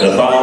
The back!